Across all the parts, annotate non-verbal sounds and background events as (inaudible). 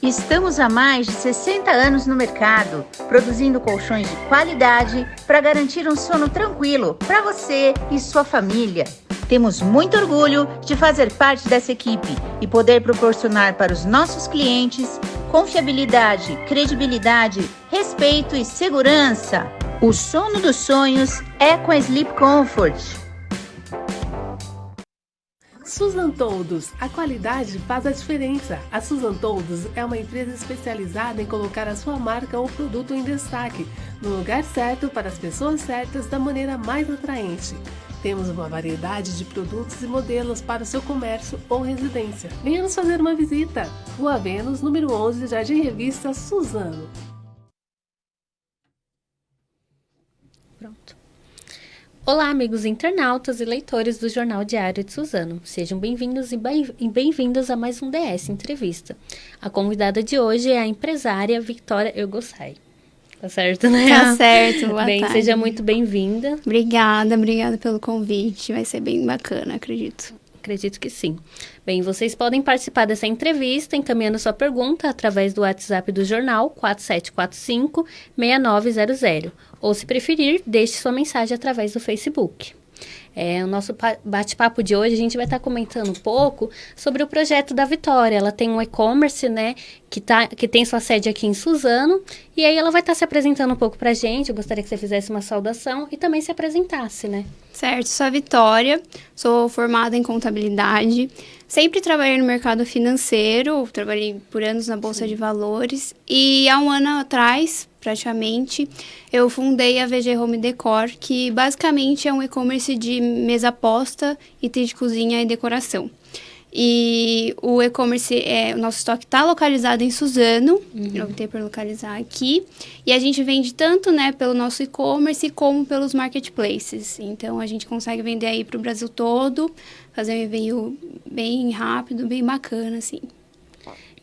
Estamos há mais de 60 anos no mercado, produzindo colchões de qualidade para garantir um sono tranquilo para você e sua família. Temos muito orgulho de fazer parte dessa equipe e poder proporcionar para os nossos clientes confiabilidade, credibilidade, respeito e segurança. O sono dos sonhos é com a Sleep Comfort. Susan Toldos, a qualidade faz a diferença. A Susan Toldos é uma empresa especializada em colocar a sua marca ou produto em destaque, no lugar certo para as pessoas certas da maneira mais atraente. Temos uma variedade de produtos e modelos para o seu comércio ou residência. Venha nos fazer uma visita. Rua Vênus, número 11, Jardim Revista, Suzano. Olá, amigos internautas e leitores do Jornal Diário de Suzano. Sejam bem-vindos e bem-vindas a mais um DS Entrevista. A convidada de hoje é a empresária Victoria Ergossai. Tá certo, né? Tá certo, boa Bem, tarde. seja muito bem-vinda. Obrigada, obrigada pelo convite. Vai ser bem bacana, acredito. Acredito que sim. Bem, vocês podem participar dessa entrevista encaminhando sua pergunta através do WhatsApp do jornal 4745-6900. Ou, se preferir, deixe sua mensagem através do Facebook. É, o nosso bate-papo de hoje, a gente vai estar tá comentando um pouco sobre o projeto da Vitória. Ela tem um e-commerce, né, que, tá, que tem sua sede aqui em Suzano. E aí ela vai estar tá se apresentando um pouco pra gente. Eu gostaria que você fizesse uma saudação e também se apresentasse, né? Certo, sou a Vitória, sou formada em contabilidade. Sempre trabalhei no mercado financeiro, trabalhei por anos na Bolsa Sim. de Valores. E há um ano atrás, praticamente, eu fundei a VG Home Decor, que basicamente é um e-commerce de mesa posta, itens de cozinha e decoração. E o e-commerce, é, o nosso estoque está localizado em Suzano, uhum. eu optei por localizar aqui. E a gente vende tanto né, pelo nosso e-commerce como pelos marketplaces. Então a gente consegue vender aí para o Brasil todo, fazer um envio bem rápido, bem bacana, assim.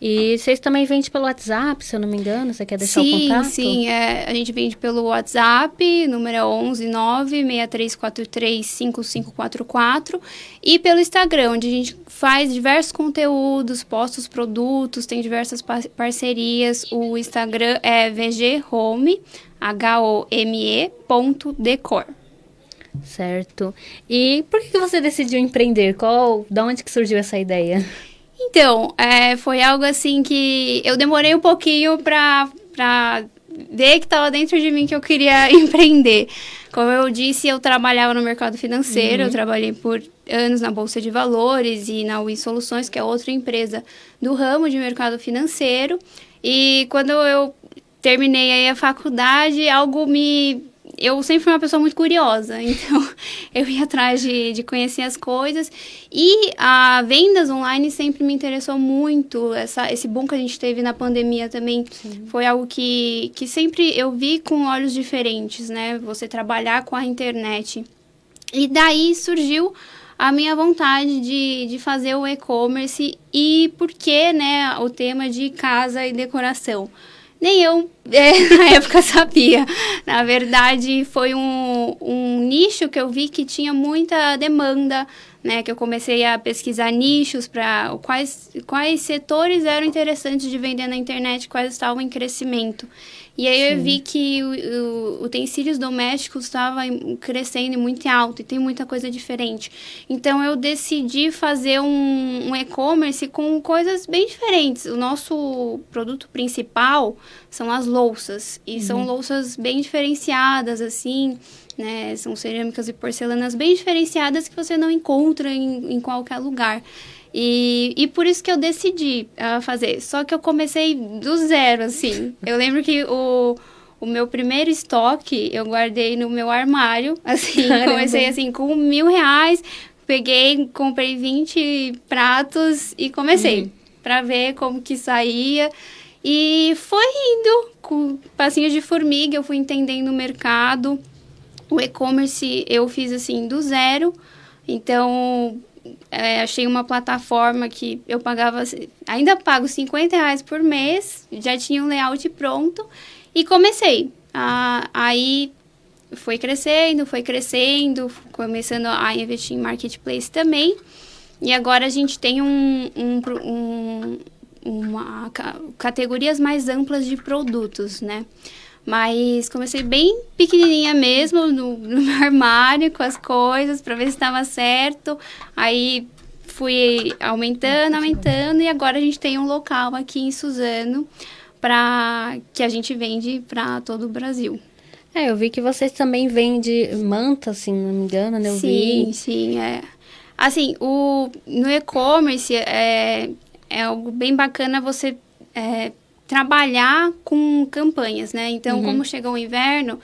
E vocês também vendem pelo WhatsApp, se eu não me engano? Você quer deixar sim, o contato? Sim, sim. É, a gente vende pelo WhatsApp, número é 11 96343 5544. E pelo Instagram, onde a gente faz diversos conteúdos, posta os produtos, tem diversas parcerias. O Instagram é vghome, H-O-M-E, ponto decor. Certo. E por que você decidiu empreender? Qual, da onde que surgiu essa ideia? Então, é, foi algo assim que eu demorei um pouquinho para ver que estava dentro de mim que eu queria (laughs) empreender. Como eu disse, eu trabalhava no mercado financeiro, uhum. eu trabalhei por anos na Bolsa de Valores e na UI Soluções, que é outra empresa do ramo de mercado financeiro. E quando eu terminei a faculdade, algo me eu sempre fui uma pessoa muito curiosa, (laughs) então eu ia atrás de, de conhecer as coisas. E a vendas online sempre me interessou muito. Essa, esse boom que a gente teve na pandemia também Sim. foi algo que, que sempre eu vi com olhos diferentes, né? Você trabalhar com a internet. E daí surgiu a minha vontade de, de fazer o e-commerce e por que, né, o tema de casa e decoração nem eu (laughs) é, na época sabia. Na verdade, foi um, um nicho que eu vi que tinha muita demanda, né? Que eu comecei a pesquisar nichos para quais, quais setores eram interessantes de vender na internet, quais estavam em crescimento. E aí Sim. eu vi que o, o, utensílios domésticos estava crescendo muito alto e tem muita coisa diferente. Então eu decidi fazer um, um e-commerce com coisas bem diferentes. O nosso produto principal são as louças. E uhum. são louças bem diferenciadas, assim. Né? São cerâmicas e porcelanas bem diferenciadas que você não encontra em, em qualquer lugar. E, e por isso que eu decidi uh, fazer. Só que eu comecei do zero, assim. (laughs) Eu lembro que o, o meu primeiro estoque eu guardei no meu armário. (laughs) Assim, Caramba. comecei assim com mil reais. Peguei, comprei 20 pratos e comecei uhum. para ver como que saía. E foi indo com passinhos de formiga, eu fui entendendo o mercado. O e-commerce eu fiz assim do zero. Então, é, achei uma plataforma que eu pagava, ainda pago 50 reais por mês, já tinha um layout pronto e comecei. Ah, aí foi crescendo, foi crescendo, começando a investir em marketplace também. E agora a gente tem um, um, um, uma categorias mais amplas de produtos, né? Mas comecei bem pequenininha mesmo, no, no meu armário, com as coisas, para ver se estava certo. Aí fui aumentando, aumentando, e agora a gente tem um local aqui em Suzano para que a gente vende para todo o Brasil. É, eu vi que vocês também vendem manta, se não me engano, né? Eu sim, vi. sim, é. Assim, o, no e-commerce é, é algo bem bacana você é, trabalhar com campanhas, né? Então, uhum. como chegou o inverno,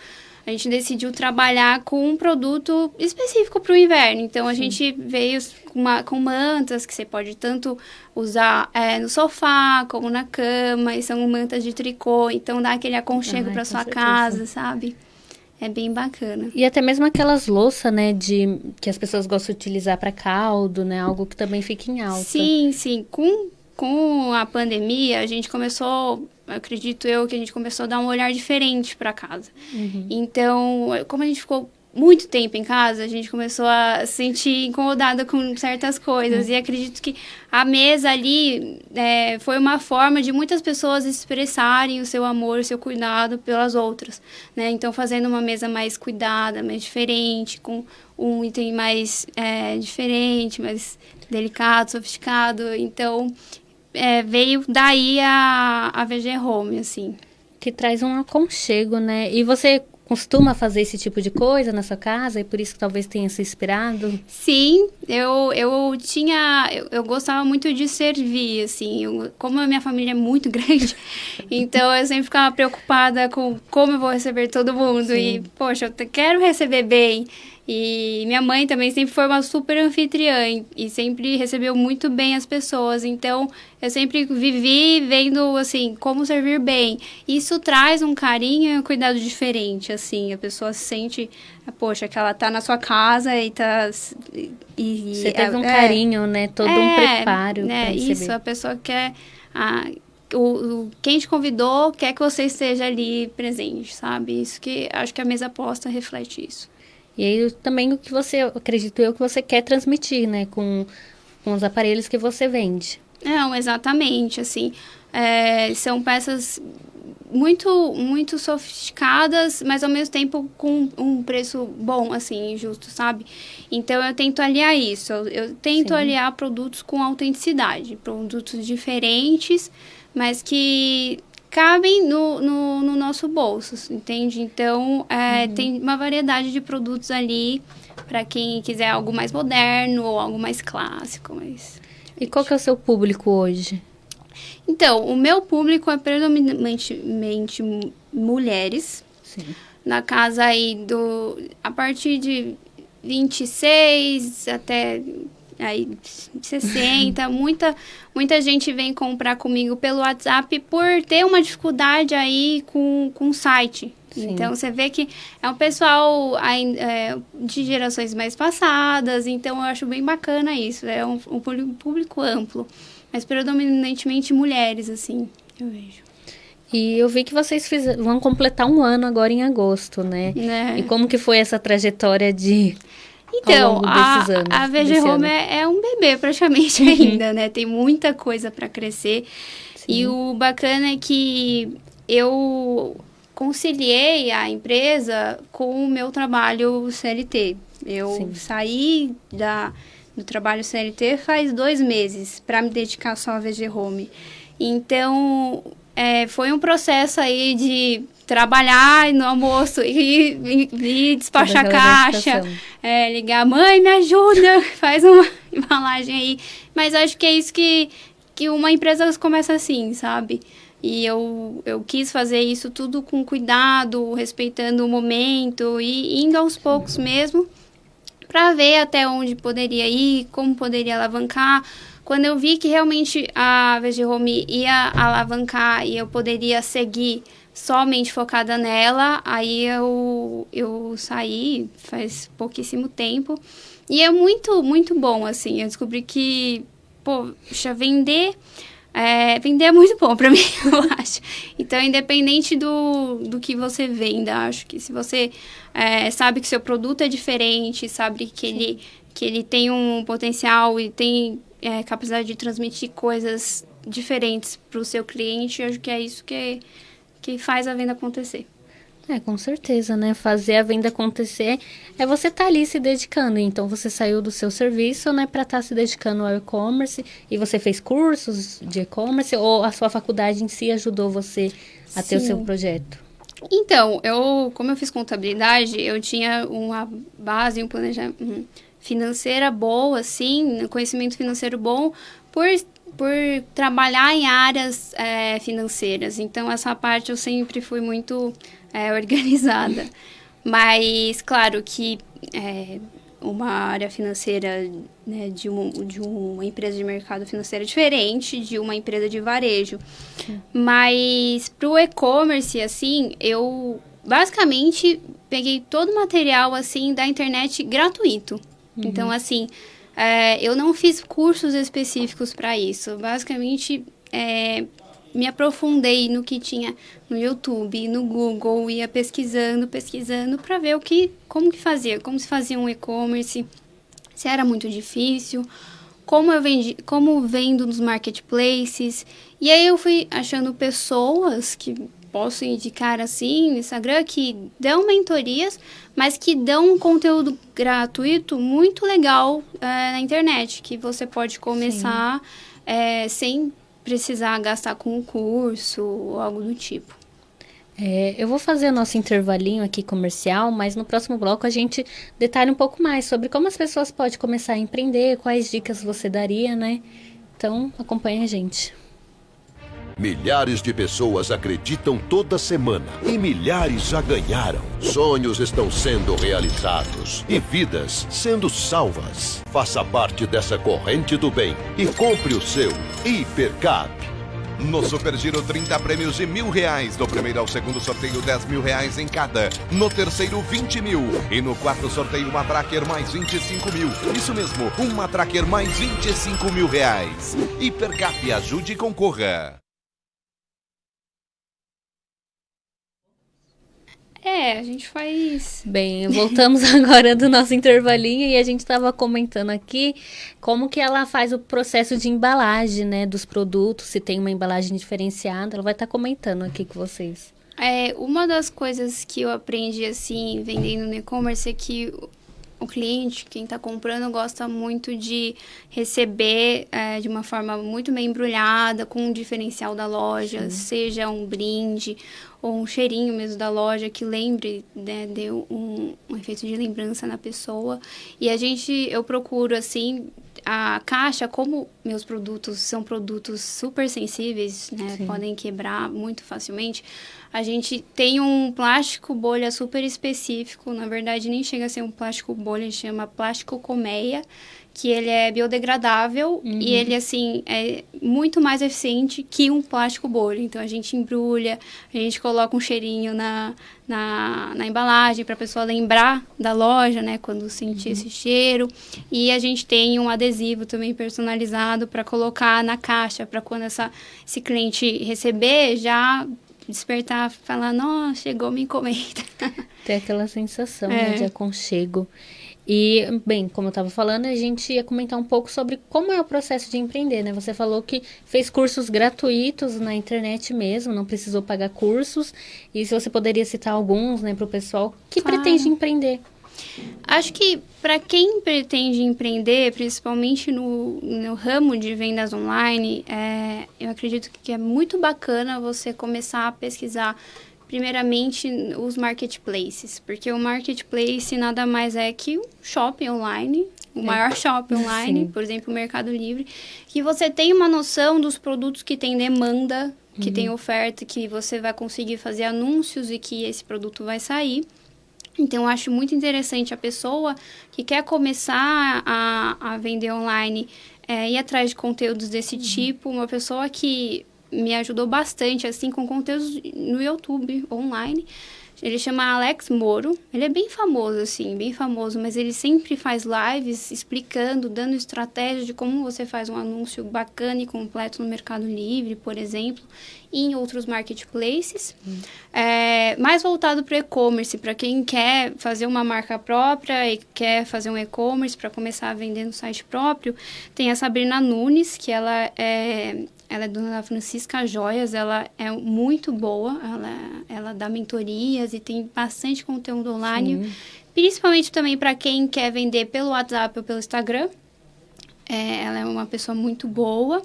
a gente decidiu trabalhar com um produto específico para o inverno. Então, a Sim. gente veio com, uma, com, mantas que você pode tanto usar é, no sofá como na cama. E são mantas de tricô. Então, dá aquele aconchego para sua certeza. casa, sabe? É bem bacana. E até mesmo aquelas louças, né, de que as pessoas gostam de utilizar para caldo, né, algo que também fica em alta. Sim, sim. Com com a pandemia, a gente começou, acredito eu, que a gente começou a dar um olhar diferente para casa. Uhum. Então, como a gente ficou muito tempo em casa, a gente começou a se sentir incomodada com certas coisas. Uhum. E acredito que a mesa ali é, foi uma forma de muitas pessoas expressarem o seu amor, o seu cuidado pelas outras. Né? Então, fazendo uma mesa mais cuidada, mais diferente, com um item mais é, diferente, mais delicado, sofisticado. Então, é, veio daí a, a VG Home, assim. Que traz um aconchego, né? E você costuma fazer esse tipo de coisa na sua casa e por isso que talvez tenha se inspirado? Sim, eu, eu tinha. Eu, eu gostava muito de servir, assim. Eu, como a minha família é muito (laughs) grande, então eu sempre ficava preocupada com como eu vou receber todo mundo. Sim. E, poxa, eu quero receber bem. E minha mãe também sempre foi uma super anfitriã e sempre recebeu muito bem as pessoas. Então, eu sempre vivi vendo, assim, como servir bem. Isso traz um carinho e um cuidado diferente, assim. A pessoa se sente, poxa, que ela tá na sua casa e tá... E, Você teve um é, carinho, né? Todo é, um preparo. É, isso. A pessoa quer... A, o, o, quem te convidou quer que você esteja ali presente, sabe? Isso que acho que a mesa posta reflete isso. E aí também o que você, acredito eu, que você quer transmitir, né? Com, com os aparelhos que você vende. Não, exatamente, assim. É, são peças muito muito sofisticadas, mas ao mesmo tempo com um preço bom, assim, justo, sabe? Então eu tento aliar isso. Eu, eu tento Sim. aliar produtos com autenticidade, produtos diferentes, mas que cabem no, no, no nosso bolso, entende? Então, é, uhum. tem uma variedade de produtos ali para quem quiser algo mais moderno ou algo mais clássico. Mas... E qual que é o seu público hoje? Então, o meu público é predominantemente mulheres. Sim. Na casa aí do... A partir de 26 até aí 60, muita, muita gente vem comprar comigo pelo WhatsApp por ter uma dificuldade aí com, com o site. Sim. Então você vê que é um pessoal é, de gerações mais passadas, então eu acho bem bacana isso. É um, um público amplo, mas predominantemente mulheres, assim, eu vejo. E eu vi que vocês vão completar um ano agora em agosto, né? É. E como que foi essa trajetória de então, a, anos, a VG Home é, é, um bebê praticamente ainda, né? Tem muita coisa para crescer. Sim. E o bacana é que eu conciliei a empresa com o meu trabalho CLT. Eu Sim. saí da, do trabalho CLT faz dois meses para me dedicar só à VG Home. Então, é, foi um processo aí de trabalhar no almoço e, e, e despachar caixa, é, ligar, mãe, me ajuda, (laughs) faz uma embalagem aí. Mas acho que é isso que, que uma empresa começa assim, sabe? E eu, eu quis fazer isso tudo com cuidado, respeitando o momento e indo aos poucos mesmo, para ver até onde poderia ir, como poderia alavancar. Quando eu vi que realmente a VG Home ia alavancar e eu poderia seguir somente focada nela. Aí eu, eu saí faz pouquíssimo tempo. E é muito, muito bom, assim. Eu descobri que, poxa, vender. É, vender é muito bom para (laughs) mim, eu acho. Então, independente do, do que você venda, acho que se você é, sabe que seu produto é diferente, sabe que ele, que ele tem um potencial e tem é, capacidade de transmitir coisas diferentes para o seu cliente. Eu acho que é isso que, que faz a venda acontecer. É, com certeza, né? Fazer a venda acontecer é você estar tá ali se dedicando. Então, você saiu do seu serviço, né, para estar tá se dedicando ao e-commerce e você fez cursos de e-commerce ou a sua faculdade em si ajudou você a Sim. ter o seu projeto? Então, eu, como eu fiz contabilidade, eu tinha uma base, um planejamento financeira boa, assim, conhecimento financeiro bom, por por trabalhar em áreas é, financeiras. Então, essa parte eu sempre fui muito é, (laughs) organizada. Mas, claro que é, uma área financeira né, de, uma, de uma empresa de mercado financeiro é diferente de uma empresa de varejo. Sim. Mas, para o e-commerce, assim, eu basicamente peguei todo o material, assim, da internet gratuito. Uhum. Então, assim, é, eu não fiz cursos específicos para isso. Basicamente, é, me aprofundei no que tinha no YouTube, no Google, ia pesquisando, pesquisando para ver o que, como que fazia, como se fazia um e-commerce, se era muito difícil, como eu vendi, como vendo nos marketplaces. E aí eu fui achando pessoas que posso indicar assim no Instagram que dão mentorias, mas que dão um conteúdo gratuito muito legal é, na internet, que você pode começar é, sem precisar gastar com um curso ou algo do tipo. É, eu vou fazer o nosso intervalinho aqui comercial, mas no próximo bloco a gente detalha um pouco mais sobre como as pessoas podem começar a empreender, quais dicas você daria, né? Então, acompanhe a gente. Milhares de pessoas acreditam toda semana e milhares já ganharam. Sonhos estão sendo realizados e vidas sendo salvas. Faça parte dessa corrente do bem e compre o seu Hipercap. No Super Giro, 30 prêmios de mil reais. Do primeiro ao segundo sorteio, 10 mil reais em cada. No terceiro, 20 mil. E no quarto sorteio, uma Tracker mais 25 mil. Isso mesmo, uma Tracker mais 25 mil reais. Hipercap, ajude e concorra. É, a gente faz. Bem, voltamos (laughs) agora do nosso intervalinho e a gente estava comentando aqui como que ela faz o processo de embalagem, né, dos produtos, se tem uma embalagem diferenciada, ela vai estar tá comentando aqui com vocês. É, uma das coisas que eu aprendi assim, vendendo no e-commerce é que o cliente, quem está comprando, gosta muito de receber é, de uma forma muito bem embrulhada, com um diferencial da loja, Sim. seja um brinde ou um cheirinho mesmo da loja que lembre, né, deu um, um efeito de lembrança na pessoa. E a gente, eu procuro assim, a caixa, como meus produtos são produtos super sensíveis, né, podem quebrar muito facilmente, a gente tem um plástico bolha super específico, na verdade nem chega a ser um plástico bolha, chama plástico colmeia, que ele é biodegradável uhum. e ele, assim, é muito mais eficiente que um plástico bolha. Então, a gente embrulha, a gente coloca um cheirinho na, na, na embalagem para a pessoa lembrar da loja, né, quando sentir uhum. esse cheiro. E a gente tem um adesivo também personalizado para colocar na caixa, para quando essa, esse cliente receber, já despertar, falar, nossa, chegou minha encomenda. Tem aquela sensação é. né, de aconchego. E, bem, como eu estava falando, a gente ia comentar um pouco sobre como é o processo de empreender, né? Você falou que fez cursos gratuitos na internet mesmo, não precisou pagar cursos. E se você poderia citar alguns, né, para o pessoal que claro. pretende empreender. Acho que para quem pretende empreender, principalmente no, no ramo de vendas online, é, eu acredito que é muito bacana você começar a pesquisar primeiramente os marketplaces, porque o marketplace nada mais é que um shopping online, o é. maior shopping online, Sim. por exemplo, o Mercado Livre, que você tem uma noção dos produtos que tem demanda, que uhum. tem oferta, que você vai conseguir fazer anúncios e que esse produto vai sair. Então, eu acho muito interessante a pessoa que quer começar a, a vender online é, ir atrás de conteúdos desse uhum. tipo, uma pessoa que me ajudou bastante, assim, com conteúdos no YouTube, online. Ele chama Alex Moro. Ele é bem famoso, assim, bem famoso, mas ele sempre faz lives explicando, dando estratégias de como você faz um anúncio bacana e completo no Mercado Livre, por exemplo, e em outros marketplaces. Hum. É, mais voltado para e-commerce, para quem quer fazer uma marca própria e quer fazer um e-commerce para começar a vender no site próprio, tem a Sabrina Nunes, que ela é ela é dona da Francisca Joias, ela é muito boa, ela, ela dá mentorias e tem bastante conteúdo online, Sim. principalmente também para quem quer vender pelo WhatsApp ou pelo Instagram. É, ela é uma pessoa muito boa.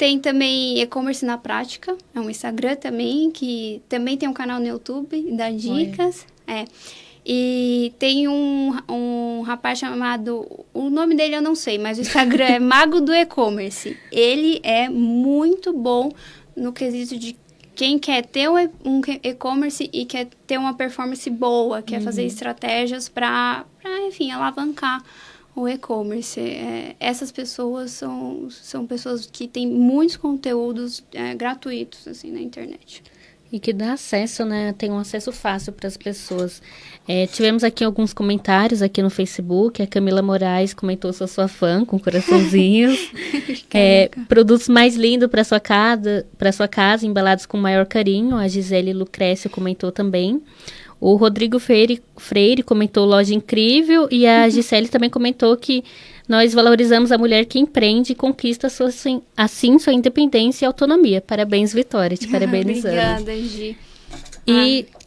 Tem também e-commerce na prática, é um Instagram também, que também tem um canal no YouTube, dá dicas. Oi. É. E tem um, um rapaz chamado. O nome dele eu não sei, mas o Instagram é (laughs) Mago do E-Commerce. Ele é muito bom no quesito de quem quer ter um e-commerce e quer ter uma performance boa, quer uhum. fazer estratégias para, enfim, alavancar o e-commerce. É, essas pessoas são, são pessoas que têm muitos conteúdos é, gratuitos assim na internet. E que dá acesso, né? Tem um acesso fácil para as pessoas. É, tivemos aqui alguns comentários aqui no Facebook. A Camila Moraes comentou: sou sua fã, com (laughs) coraçãozinhos. é, produtos mais lindos para sua casa, para sua casa, embalados com maior carinho. A Gisele Lucrécio comentou também. O Rodrigo Freire, Freire comentou loja incrível e a uhum. Gisele também comentou que nós valorizamos a mulher que empreende e conquista sua, assim sua independência e autonomia. Parabéns, Vitória, te (laughs) parabenizando. obrigada, Gi. E ah.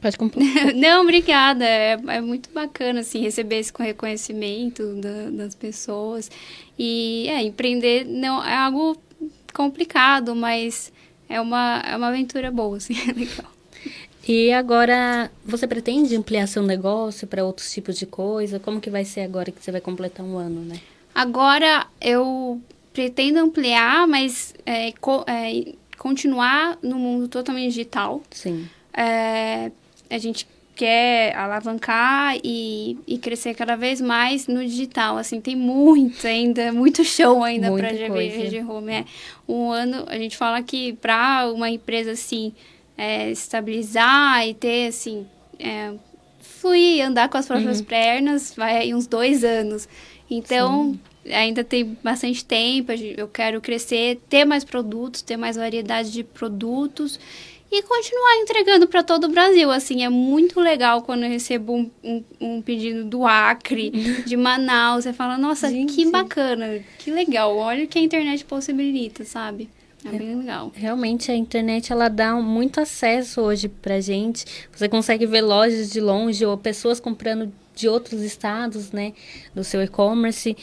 Pode completar. (laughs) Não, obrigada. É, é, muito bacana, assim, receber esse reconhecimento da, das pessoas. E, é, empreender não é algo complicado, mas é uma, é uma aventura boa, assim, (laughs) é legal. E agora, você pretende ampliar seu negócio para outros tipos de coisa? Como que vai ser agora que você vai completar um ano, né? Agora, eu pretendo ampliar, mas é, co é, continuar no mundo totalmente digital. Sim. É, a gente quer alavancar e, e crescer cada vez mais no digital. Assim, tem muito ainda, (laughs) muito show ainda para a GV Home. É, um ano, a gente fala que para uma empresa assim é, estabilizar e ter, assim, é, fluir, andar com as próprias uhum. pernas, vai uns dois anos. Então, Sim. ainda tem bastante tempo, eu quero crescer, ter mais produtos, ter mais variedade de produtos e continuar entregando para todo o Brasil. Assim, é muito legal quando eu recebo um, um, um pedido do Acre, (laughs) de Manaus. Você fala, nossa, Gente. que bacana, que legal. Olha o que a internet possibilita, sabe? É bem legal. Realmente a internet ela dá muito acesso hoje pra gente. Você consegue ver lojas de longe ou pessoas comprando de outros estados, né, do seu e-commerce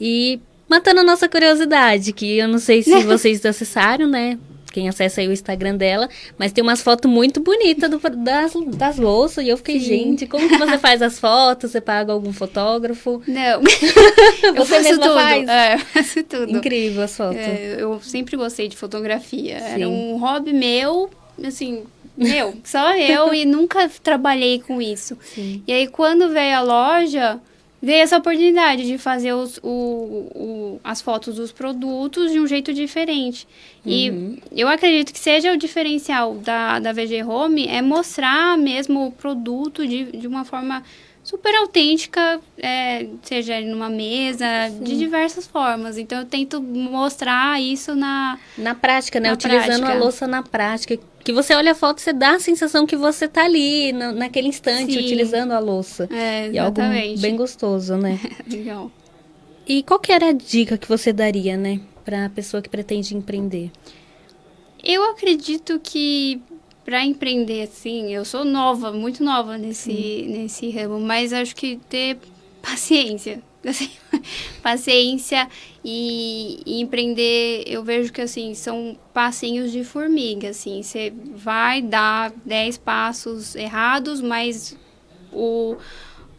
e matando a nossa curiosidade, que eu não sei se (laughs) vocês acessaram, né? Quem acessa aí o Instagram dela, mas tem umas fotos muito bonitas do, das, das louças, e eu fiquei, Sim. gente, como que você faz as fotos? Você paga algum fotógrafo? Não. (laughs) eu você mesma tudo. faz? É, (laughs) faço tudo. Incrível as fotos. É, eu sempre gostei de fotografia. Sim. Era um hobby meu, assim, meu, só eu, e nunca trabalhei com isso. Sim. E aí, quando veio a loja veio essa oportunidade de fazer os, o, o, as fotos dos produtos de um jeito diferente. Uhum. E eu acredito que seja o diferencial da, da VG Home é mostrar mesmo o produto de, de uma forma super autêntica, é, seja numa mesa, Sim. de diversas formas. Então eu tento mostrar isso na na prática, né? Na Utilizando prática. a louça na prática. Que você olha a foto, você dá a sensação que você tá ali na, naquele instante Sim. utilizando a louça. É, exatamente. E algo bem gostoso, né? (laughs) Legal. E qual que era a dica que você daria, né, para a pessoa que pretende empreender? Eu acredito que para empreender assim, eu sou nova, muito nova nesse, nesse ramo, mas acho que ter paciência. (laughs) Assim, paciência e, e, empreender, eu vejo que assim, são passinhos de formiga, assim, você vai dar 10 passos errados, mas o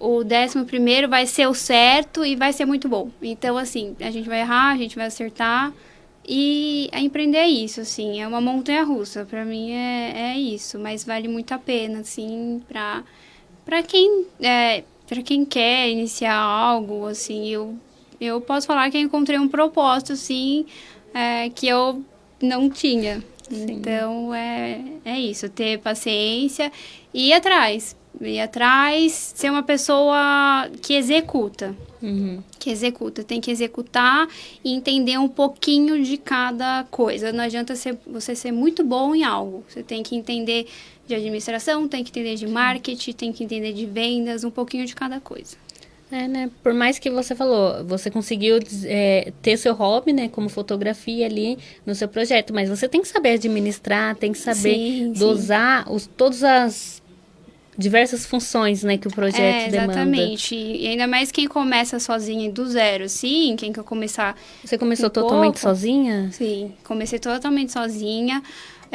o décimo primeiro vai ser o certo e vai ser muito bom. Então, assim, a gente vai errar, a gente vai acertar, e a empreender é isso, assim, é uma montanha russa. Para mim é, é isso, mas vale muito a pena, assim, para para quem é, para quem quer iniciar algo, assim, eu eu posso falar que eu encontrei um propósito, assim, é, que eu não tinha. Sim. Então é é isso, ter paciência e ir atrás, ir atrás, ser uma pessoa que executa. Uhum. Que executa, tem que executar e entender um pouquinho de cada coisa. Não adianta ser, você ser muito bom em algo. Você tem que entender de administração, tem que entender de marketing, tem que entender de vendas, um pouquinho de cada coisa. É, né? Por mais que você falou, você conseguiu é, ter seu hobby, né, como fotografia ali no seu projeto, mas você tem que saber administrar, tem que saber sim, dosar sim. Os, todas as diversas funções, né, que o projeto é, exatamente. demanda. Exatamente. E ainda mais quem começa sozinha do zero, sim, quem quer começar. Você começou um totalmente pouco, sozinha? Sim, comecei totalmente sozinha.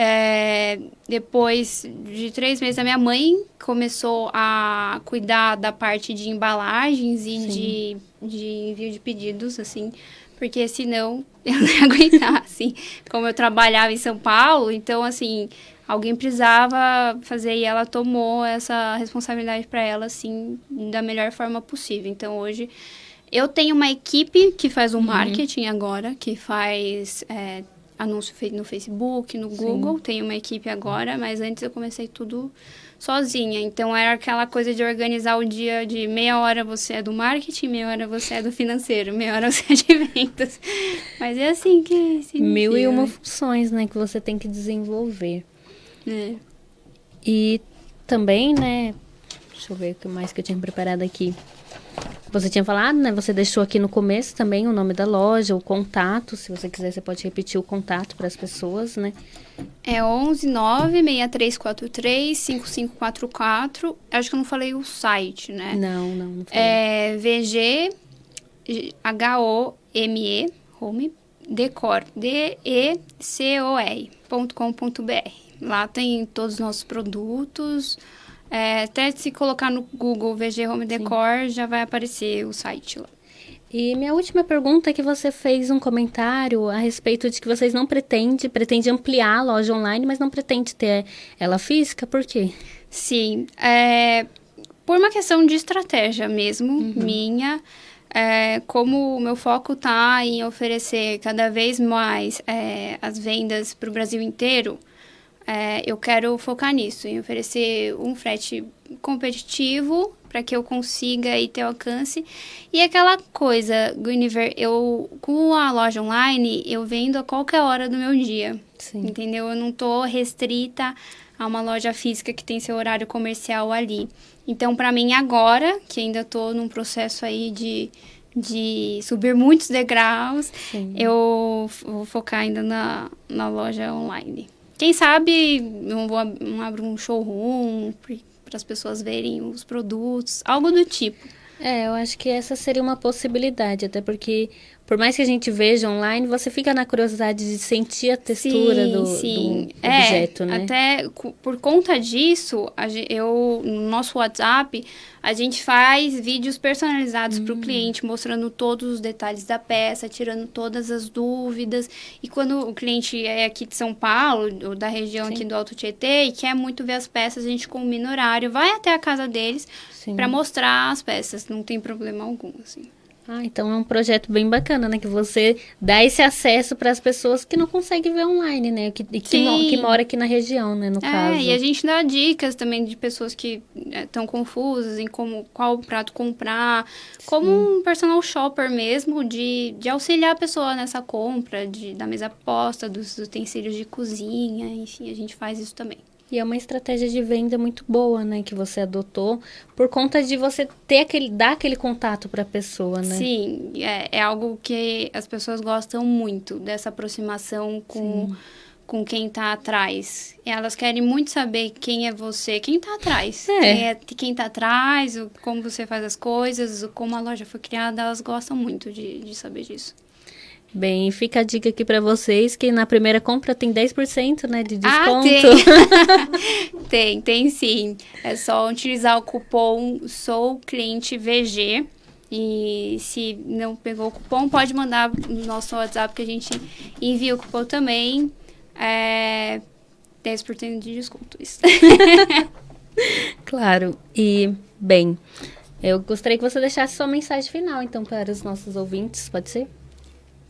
É, depois de três meses, a minha mãe começou a cuidar da parte de embalagens e de, de envio de pedidos, assim, porque senão (laughs) eu não ia aguentar, assim. Como eu trabalhava em São Paulo, então, assim, alguém precisava fazer e ela tomou essa responsabilidade para ela, assim, da melhor forma possível. Então, hoje, eu tenho uma equipe que faz o uhum. marketing agora, que faz. É, anúncio feito no Facebook, no Google. Sim. Tenho uma equipe agora, mas antes eu comecei tudo sozinha. Então era aquela coisa de organizar o dia de meia hora você é do marketing, meia hora você é do financeiro, meia hora você é de vendas. Mas é assim que se Mil e uma funções, né, que você tem que desenvolver. É. E também, né, deixa eu ver o que mais que eu tinha preparado aqui. Você tinha falado, né? Você deixou aqui no começo também o nome da loja, o contato. Se você quiser, você pode repetir o contato para as pessoas, né? É 11 96343 5544. Acho que eu não falei o site, né? Não, não, não falei. É VG H-O-M-E, home, decor, D-E-C-O-R.com.br. Lá tem todos os nossos produtos, é, até se colocar no Google VG Home Decor, Sim. já vai aparecer o site lá. E minha última pergunta é que você fez um comentário a respeito de que vocês não pretendem, pretende ampliar a loja online, mas não pretende ter ela física, por quê? Sim, é, por uma questão de estratégia mesmo, uhum. minha. É, como o meu foco está em oferecer cada vez mais é, as vendas para o Brasil inteiro, é, eu quero focar nisso, em oferecer um frete competitivo para que eu consiga e ter alcance. E aquela coisa, Guinevere, eu com a loja online, eu vendo a qualquer hora do meu dia. Sim. Entendeu? Eu não tô restrita a uma loja física que tem seu horário comercial ali. Então, para mim agora, que ainda tô num processo aí de de subir muitos degraus, Sim. eu vou focar ainda na, na loja online. Quem sabe não abro um showroom para as pessoas verem os produtos, algo do tipo. É, eu acho que essa seria uma possibilidade, até porque por mais que a gente veja online, você fica na curiosidade de sentir a textura sim, do, sim. do é, objeto, né? Até por conta disso, eu no nosso WhatsApp a gente faz vídeos personalizados hum. para o cliente, mostrando todos os detalhes da peça, tirando todas as dúvidas. E quando o cliente é aqui de São Paulo, ou da região sim. aqui do Alto Tietê, e quer muito ver as peças, a gente combina horário, vai até a casa deles para mostrar as peças. Não tem problema algum, assim. Ah, então é um projeto bem bacana, né? Que você dá esse acesso para as pessoas que não conseguem ver online, né? Que, que, que mora aqui na região, né? No é, caso. e a gente dá dicas também de pessoas que estão é, confusas em como, qual prato comprar. Sim. Como um personal shopper mesmo, de, de auxiliar a pessoa nessa compra, de, da mesa posta, dos utensílios de cozinha, enfim, a gente faz isso também. E é uma estratégia de venda muito boa, né, que você adotou, por conta de você ter aquele, dar aquele contato para a pessoa, né? Sim, é, é algo que as pessoas gostam muito, dessa aproximação com, com quem está atrás. Elas querem muito saber quem é você, quem está atrás. É. Quem, é, quem tá atrás, como você faz as coisas, como a loja foi criada, elas gostam muito de, de saber disso. Bem, fica a dica aqui para vocês que na primeira compra tem 10% né, de desconto. Ah, tem. (laughs) tem, tem sim. É só utilizar o cupom Sou Cliente VG. E se não pegou o cupom, pode mandar no nosso WhatsApp que a gente envia o cupom também. É 10% de desconto. Isso. (laughs) claro. E, bem, eu gostaria que você deixasse sua mensagem final, então, para os nossos ouvintes, pode ser?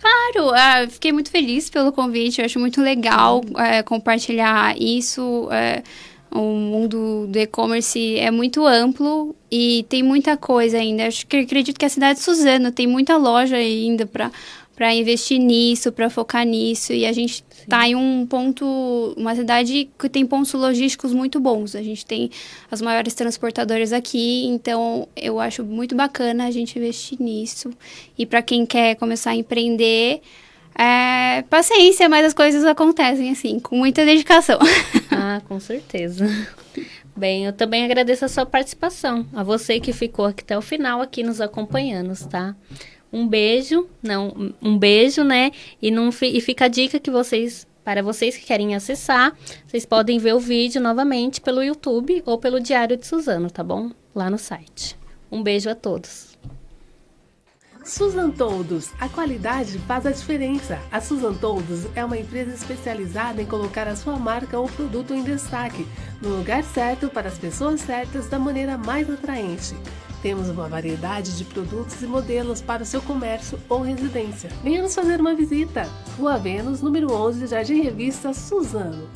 Claro, uh, fiquei muito feliz pelo convite. Eu acho muito legal uh, compartilhar isso. Uh, o mundo do e-commerce é muito amplo e tem muita coisa ainda. Acho que acredito que a cidade de Suzano tem muita loja ainda para para investir nisso, para focar nisso. E a gente está em um ponto, uma cidade que tem pontos logísticos muito bons. A gente tem as maiores transportadoras aqui, então eu acho muito bacana a gente investir nisso. E para quem quer começar a empreender, é, paciência, mas as coisas acontecem assim, com muita dedicação. (laughs) Ah, com certeza. Bem, eu também agradeço a sua participação, a você que ficou aqui até o final aqui nos acompanhando, tá? Um beijo, não, um beijo, né? E, não, e fica a dica que vocês, para vocês que querem acessar, vocês podem ver o vídeo novamente pelo YouTube ou pelo Diário de Suzano, tá bom? Lá no site. Um beijo a todos. Susan Todos, a qualidade faz a diferença. A Susan Todos é uma empresa especializada em colocar a sua marca ou produto em destaque, no lugar certo para as pessoas certas da maneira mais atraente. Temos uma variedade de produtos e modelos para o seu comércio ou residência. Venha nos fazer uma visita. Rua Vênus, número 11, Jardim Revista, Suzano.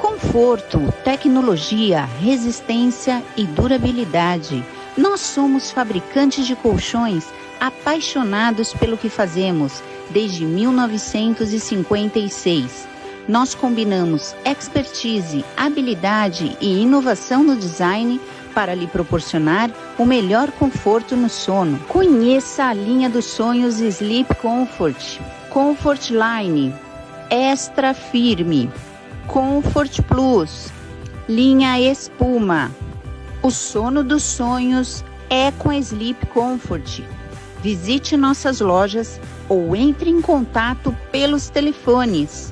Conforto, tecnologia, resistência e durabilidade. Nós somos fabricantes de colchões apaixonados pelo que fazemos desde 1956. Nós combinamos expertise, habilidade e inovação no design para lhe proporcionar o melhor conforto no sono. Conheça a linha dos sonhos Sleep Comfort, Comfort Line, Extra Firme, Comfort Plus, linha Espuma. O sono dos sonhos é com a Sleep Comfort. Visite nossas lojas ou entre em contato pelos telefones